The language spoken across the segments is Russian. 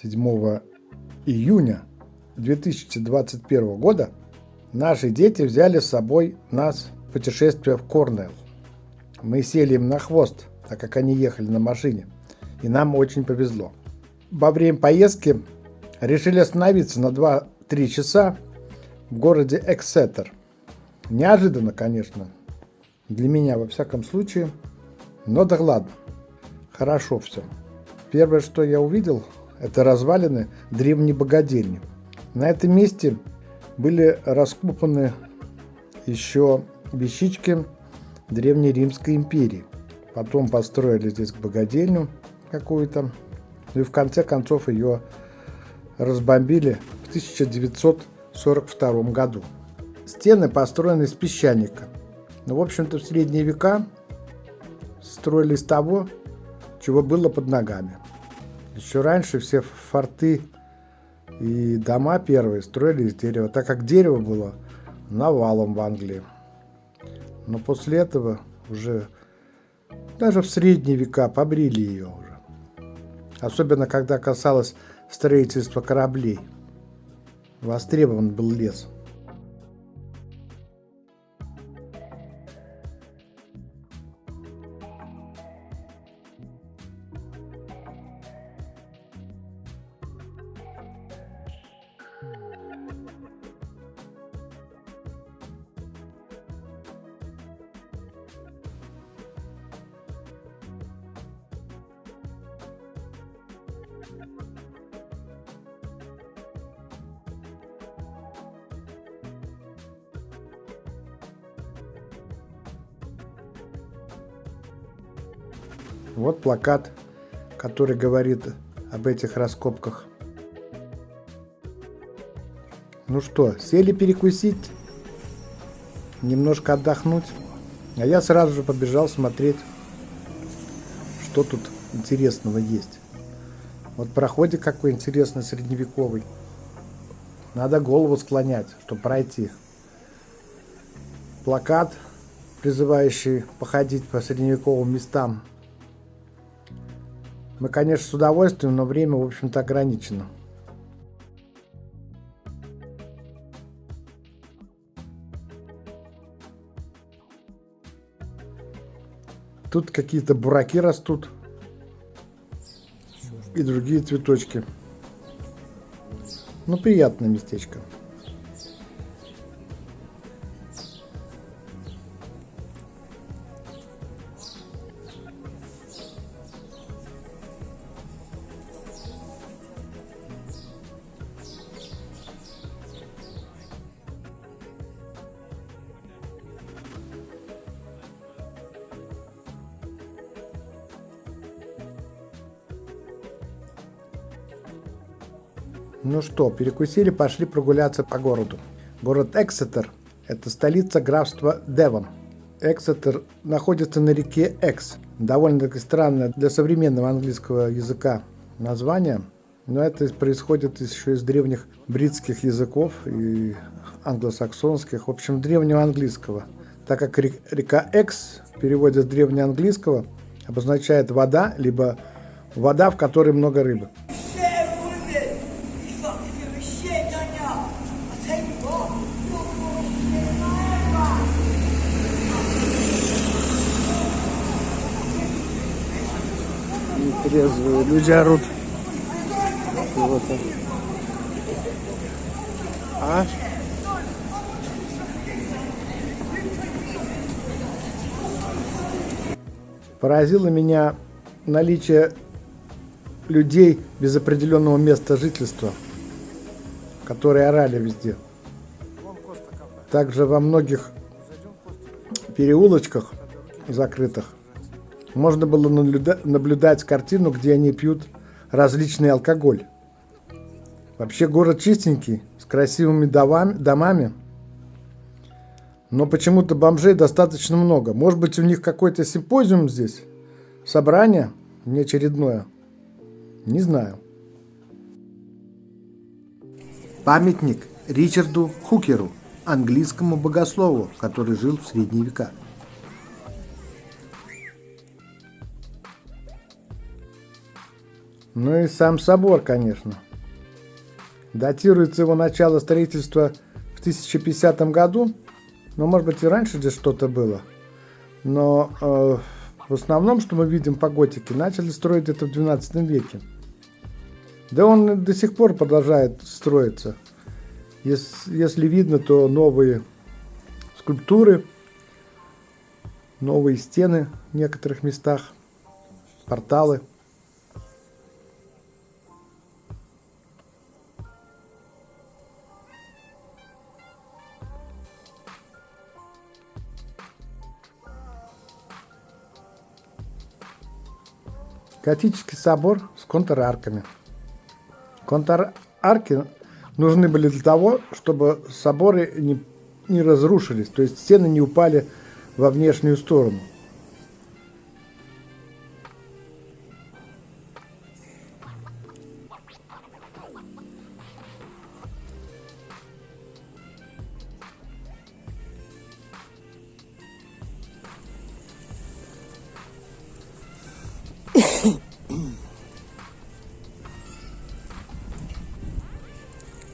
7 июня 2021 года наши дети взяли с собой нас в путешествие в Корнелл. Мы сели им на хвост, так как они ехали на машине, и нам очень повезло. Во время поездки решили остановиться на 2-3 часа в городе Эксетер. Неожиданно, конечно, для меня во всяком случае, но да ладно, хорошо все. Первое, что я увидел, это развалины древней богадельни. На этом месте были раскопаны еще вещички Древней Римской империи. Потом построили здесь богадельню какую-то. Ну и в конце концов ее разбомбили в 1942 году. Стены построены из песчаника. Ну, в общем-то, в средние века строили из того, чего было под ногами. Еще раньше все форты и дома первые строили из дерева, так как дерево было навалом в Англии. Но после этого уже даже в средние века побрили ее уже. Особенно когда касалось строительства кораблей. Востребован был лес. Вот плакат, который говорит об этих раскопках. Ну что, сели перекусить, немножко отдохнуть. А я сразу же побежал смотреть, что тут интересного есть. Вот проходит какой интересный средневековый. Надо голову склонять, чтобы пройти. Плакат, призывающий походить по средневековым местам мы, конечно, с удовольствием, но время, в общем-то, ограничено. Тут какие-то бураки растут. И другие цветочки. Ну, приятное местечко. Ну что, перекусили, пошли прогуляться по городу. Город Эксетер – это столица графства Девон. Эксетер находится на реке Экс. Довольно-таки странное для современного английского языка название, но это происходит еще из древних бритских языков и англосаксонских, в общем, древнего английского. Так как река Экс в с древнеанглийского обозначает вода, либо вода, в которой много рыбы. Трезвые. Люди орут. Вот. А? Поразило меня наличие людей без определенного места жительства, которые орали везде. Также во многих переулочках закрытых можно было наблюдать картину, где они пьют различный алкоголь. Вообще город чистенький, с красивыми домами, но почему-то бомжей достаточно много. Может быть, у них какой-то симпозиум здесь? Собрание неочередное? Не знаю. Памятник Ричарду Хукеру, английскому богослову, который жил в средние века. Ну и сам собор, конечно. Датируется его начало строительства в 1050 году, но может быть и раньше здесь что-то было. Но э, в основном, что мы видим по готике, начали строить это в 12 веке. Да он до сих пор продолжает строиться. Если, если видно, то новые скульптуры, новые стены в некоторых местах, порталы. Готический собор с контрарками. Контрарки нужны были для того, чтобы соборы не, не разрушились, то есть стены не упали во внешнюю сторону.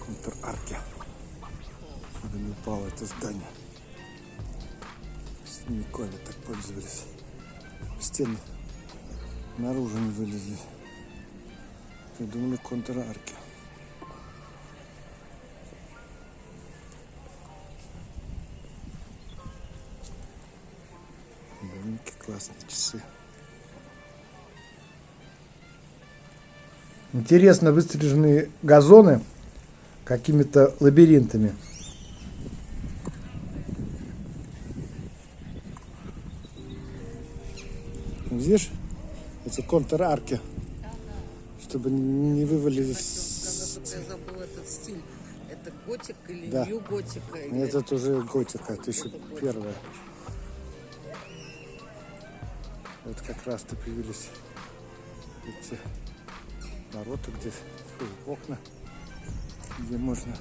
Контр-арки, чтобы не упало это здание. Средневековье так пользовались. Стены наружу не вылезли. Придумали контр-арки. Довольно-таки классные часы. Интересно выстриженные газоны какими-то лабиринтами. Видишь, эти контр-арки, чтобы не вывалились. Я забыл этот стиль. Это готик или Да. нью-готика? или- Этот уже готика, тысяча первая. Вот как раз-то появились эти ворота, где окна, где можно...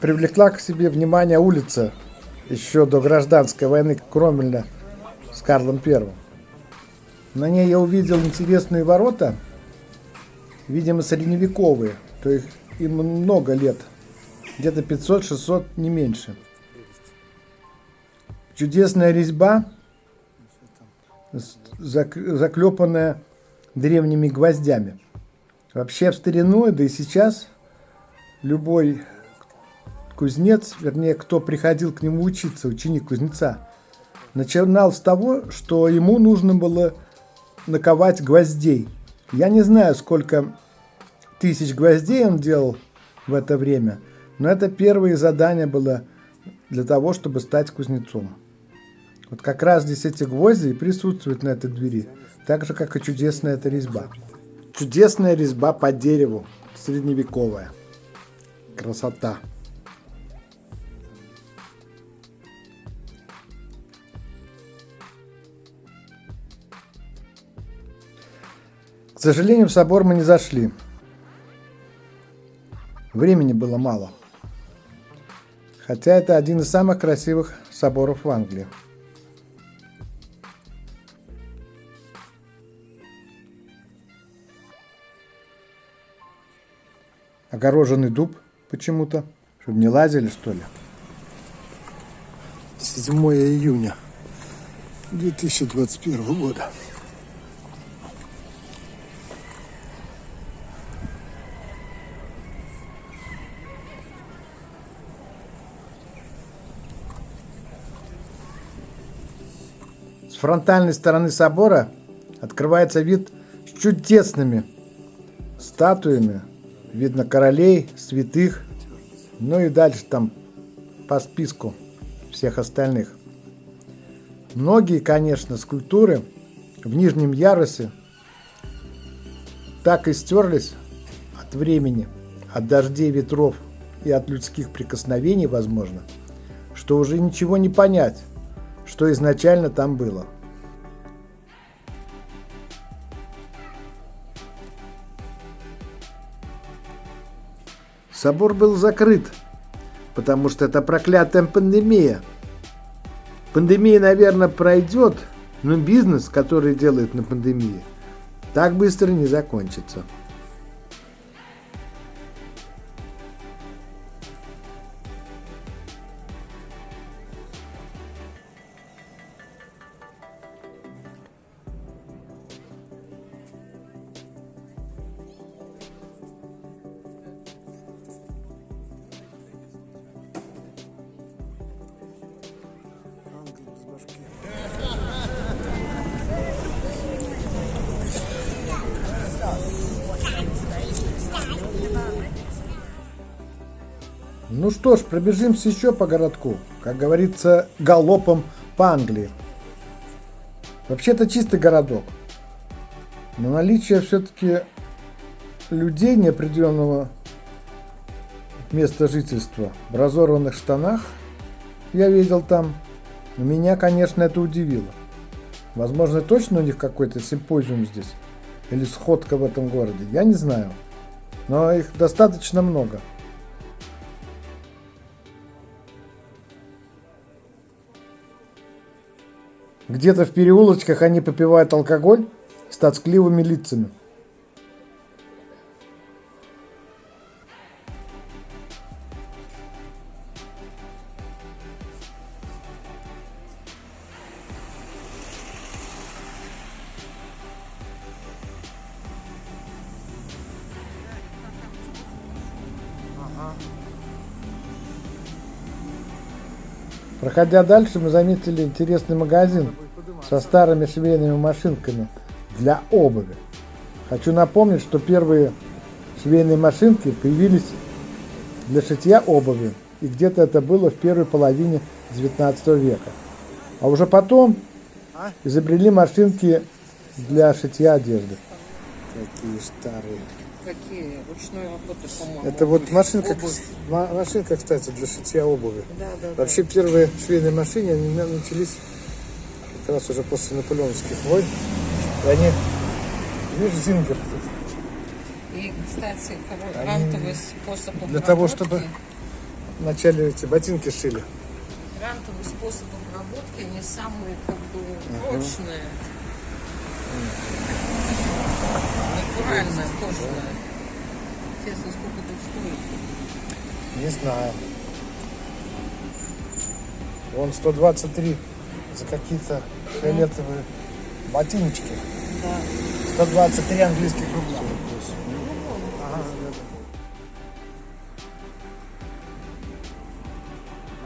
Привлекла к себе внимание улица еще до гражданской войны Кромвеля с Карлом Первым. На ней я увидел интересные ворота, видимо, средневековые, то есть им много лет, где-то 500-600, не меньше. Чудесная резьба, заклепанная древними гвоздями. Вообще в старину, да и сейчас, любой кузнец, вернее, кто приходил к нему учиться, ученик кузнеца, начинал с того, что ему нужно было наковать гвоздей. Я не знаю, сколько тысяч гвоздей он делал в это время, но это первое задание было для того, чтобы стать кузнецом. Вот как раз здесь эти гвозди присутствуют на этой двери, так же, как и чудесная эта резьба. Чудесная резьба по дереву, средневековая. Красота. К сожалению, в собор мы не зашли. Времени было мало. Хотя это один из самых красивых соборов в Англии. Огороженный дуб почему-то. Чтобы не лазили, что ли? 7 июня 2021 года. С фронтальной стороны собора открывается вид с чудесными статуями. Видно королей, святых, ну и дальше там по списку всех остальных. Многие, конечно, скульптуры в нижнем ярусе так и стерлись от времени, от дождей, ветров и от людских прикосновений, возможно, что уже ничего не понять, что изначально там было. Собор был закрыт, потому что это проклятая пандемия. Пандемия, наверное, пройдет, но бизнес, который делает на пандемии, так быстро не закончится. Ну что ж, пробежимся еще по городку. Как говорится, галопом по Англии. Вообще-то чистый городок. Но наличие все-таки людей неопределенного места жительства в разорванных штанах я видел там. Меня, конечно, это удивило. Возможно, точно у них какой-то симпозиум здесь. Или сходка в этом городе. Я не знаю. Но их достаточно много. Где-то в переулочках они попивают алкоголь с тоскливыми лицами. Проходя дальше, мы заметили интересный магазин со старыми швейными машинками для обуви. Хочу напомнить, что первые швейные машинки появились для шитья обуви, и где-то это было в первой половине 19 века. А уже потом изобрели машинки для шитья одежды. Какие старые. Какие? Ручной работы, по-моему. Это вот машинка, Обувь. машинка, кстати, для шитья обуви. Да, да, да. Вообще первые швейные машины они на- начались как раз уже после наполеоновских войн. И они, видишь, зингер. И, кстати, хоро- Они грантовый способ для того, обработки- чтобы- вначале эти ботинки шили. Грантовый способ обработки, они самые, как бы, прочные. Натуральная, кожаная. Интересно, сколько тут стоит? Не знаю. Вон 123 за какие-то фиолетовые ботиночки. Да. 123 английских рубля. Ага,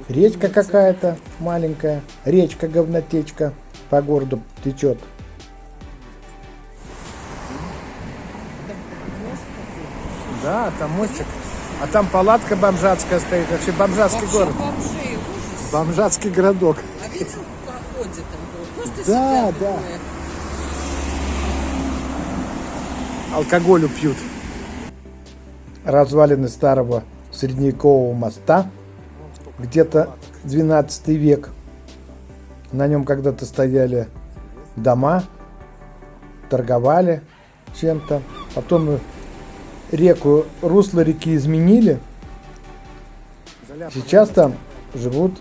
Речка какая-то маленькая, речка говнотечка по городу течет. Да, там мостик. А там палатка бомжатская стоит. Вообще бомжатский Вообще город. бомжей ужас. Бомжатский городок. А видите, проходит там было. Просто Да, да. такое. Алкоголю пьют. Развалины старого средневекового моста, где-то 12 век. На нем когда-то стояли дома, торговали чем-то. Потом реку, русло реки изменили. Сейчас там живут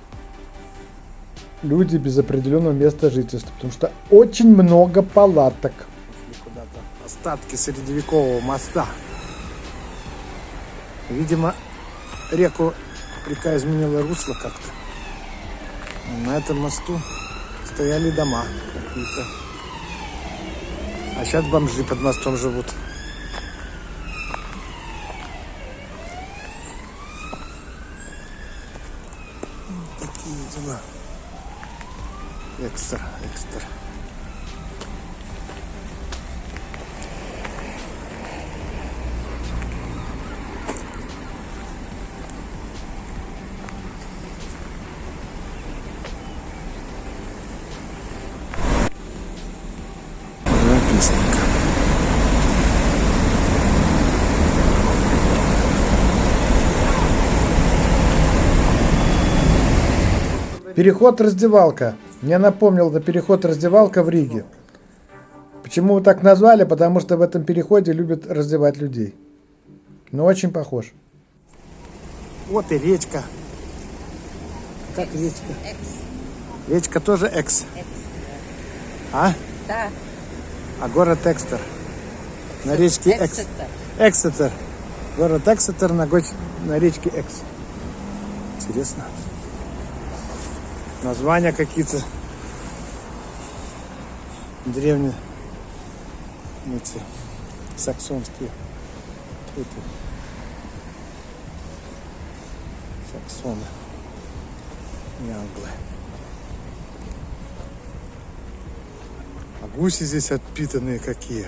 люди без определенного места жительства, потому что очень много палаток. Остатки средневекового моста. Видимо, реку река изменила русло как-то. На этом мосту стояли дома какие-то. А сейчас бомжи под мостом живут. Такие дела. Экстра, экстра. Переход раздевалка. Мне напомнил на переход раздевалка в Риге. Почему так назвали? Потому что в этом переходе любят раздевать людей. Но очень похож. Вот и речка. Как речка? Речка тоже экс. А? Да. А город Экстер. на речке Экс. Эксетер. Эксетер. Город Эксетер на, гоч- на речке Экс. Интересно. Названия какие-то древние. Эти саксонские. Эти. Саксоны. И англы. А гуси здесь отпитанные какие.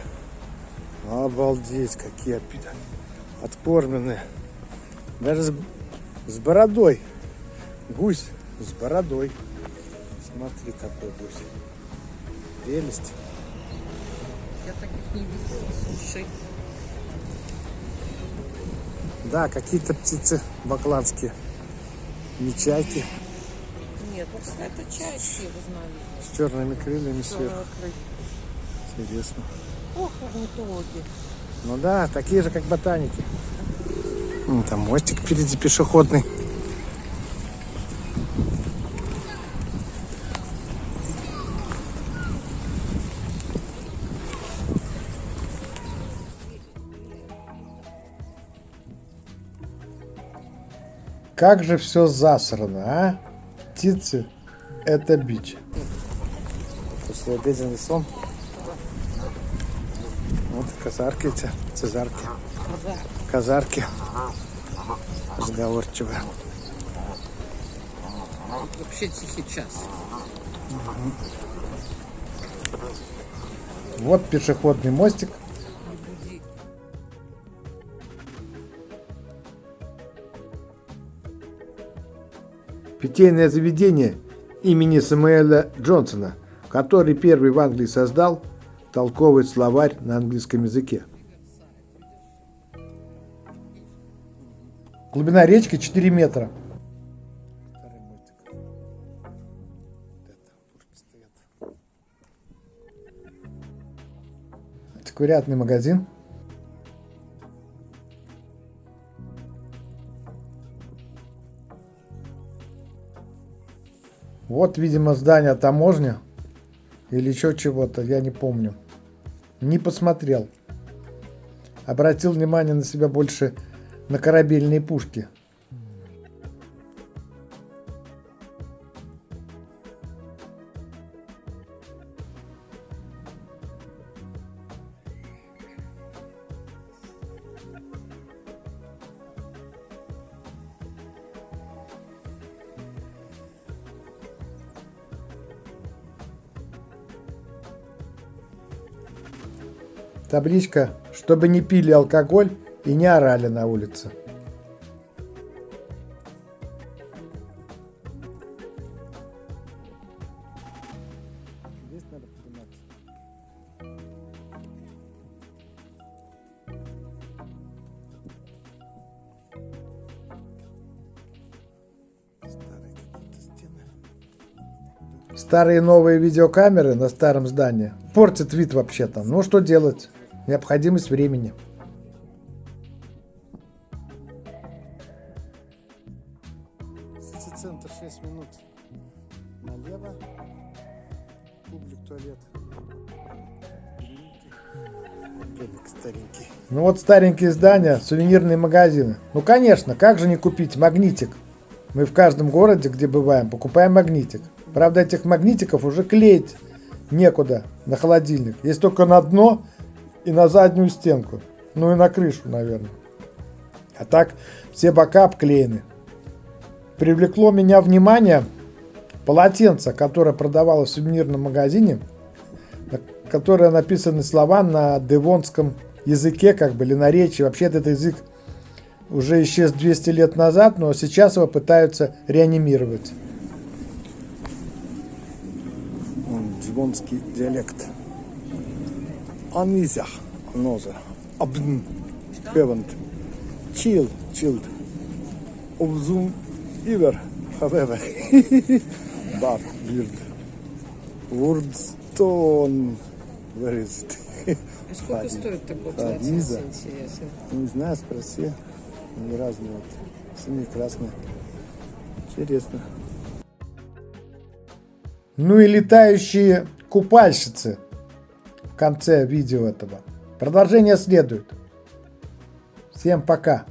Обалдеть, какие отпитанные. Откормленные. Даже с, с бородой. Гусь с бородой. Смотри, какой гусь. Прелесть. Я таких не видела, слушай. Да, какие-то птицы бакланские. Не чайки. Нет, вот это чайки разновидность. С черными крыльями сверху. Интересно. Ох, орнитологи. Ну да, такие же, как ботаники. Там мостик впереди пешеходный. Как же все засрано, а? Птицы – это бич. Послеобеденный сон. Вот казарки эти, цезарки, казарки. Разговорчивые. Вообще тихий час. Вот пешеходный мостик. Питейное заведение имени Самуэля Джонсона, который первый в Англии создал толковый словарь на английском языке. Глубина речки 4 метра. Антиквариатный магазин. Вот, видимо, здание таможни. Или еще чего-то, я не помню. Не посмотрел. Обратил внимание на себя больше на корабельные пушки. Табличка, чтобы не пили алкоголь и не орали на улице. Старые новые видеокамеры на старом здании портят вид вообще-то. Ну что делать? Необходимость времени. Сити-центр 6 минут налево. Публик туалет. Домик старенький. Ну вот старенькие здания, сувенирные магазины. Ну конечно, как же не купить магнитик? Мы в каждом городе, где бываем, покупаем магнитик. Правда, этих магнитиков уже клеить некуда на холодильник. Есть только на дно и на заднюю стенку. Ну и на крышу, наверное. А так все бока обклеены. Привлекло меня внимание полотенце, которое продавалось в сувенирном магазине, на которое написаны слова на девонском языке, как бы, или наречии. Вообще этот язык уже исчез 200 лет назад, но сейчас его пытаются реанимировать. Он Дивонский диалект. Анизях, ноза. Абн, хевент. Чил, чилд. Обзум, ивер, however. Бар, бирд. Вордстон. Where is it? А сколько стоит такой полотенце, интересно? Не знаю, спроси. Они разные вот. Синие, красные. Интересно. Ну и летающие купальщицы конце видео этого. Продолжение следует. Всем пока.